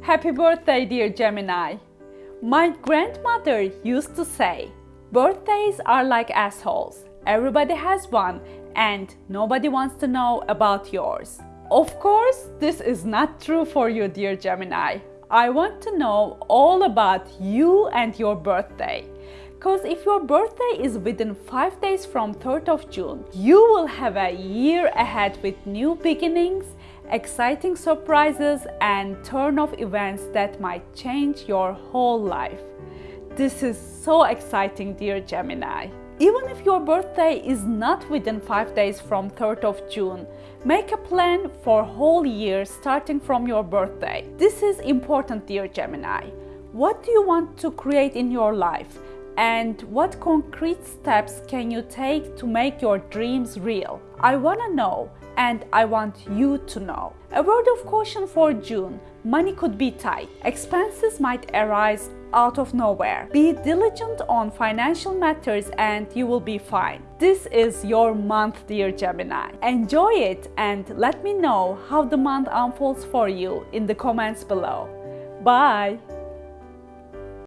Happy birthday, dear Gemini! My grandmother used to say, birthdays are like assholes. Everybody has one and nobody wants to know about yours. Of course, this is not true for you, dear Gemini. I want to know all about you and your birthday. Because if your birthday is within 5 days from 3rd of June, you will have a year ahead with new beginnings, exciting surprises and turn of events that might change your whole life. This is so exciting, dear Gemini. Even if your birthday is not within 5 days from 3rd of June, make a plan for whole year starting from your birthday. This is important dear Gemini. What do you want to create in your life? And what concrete steps can you take to make your dreams real? I want to know and I want you to know. A word of caution for June money could be tight, expenses might arise out of nowhere. Be diligent on financial matters and you will be fine. This is your month, dear Gemini. Enjoy it and let me know how the month unfolds for you in the comments below. Bye!